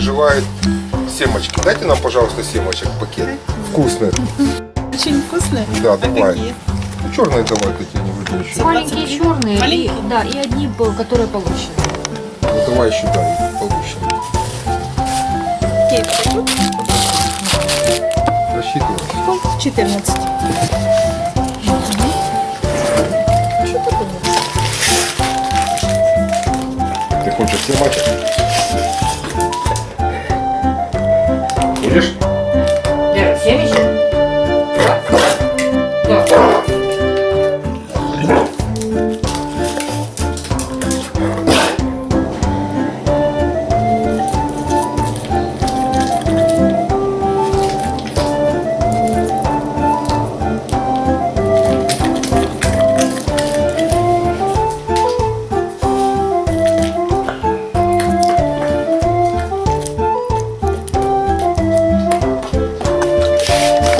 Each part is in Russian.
бывает семечки. Дайте нам, пожалуйста, семечек пакет. Вкусных. Очень вкусные. Да, А давай. какие? Ну, черные давай такие, не еще. Маленькие черные, Маленькие? И, да, и одни, которые получены. Ну, давай еще дай, получим. Какие тут? Рассчитывай. 14. Что такое? Будешь?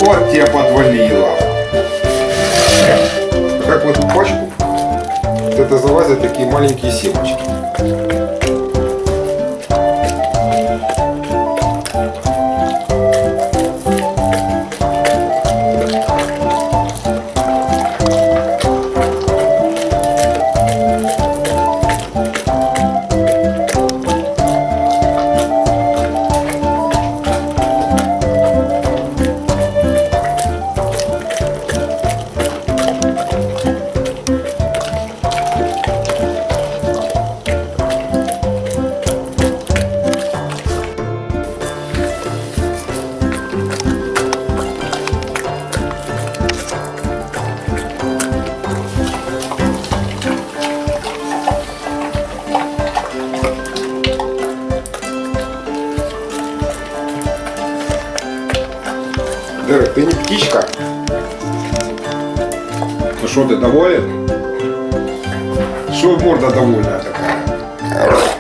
Вот тебе подвалило. Как в эту пачку, вот это залазят такие маленькие семечки. Дерек, ты не птичка? Ну что, ты доволен? Что морда довольная такая?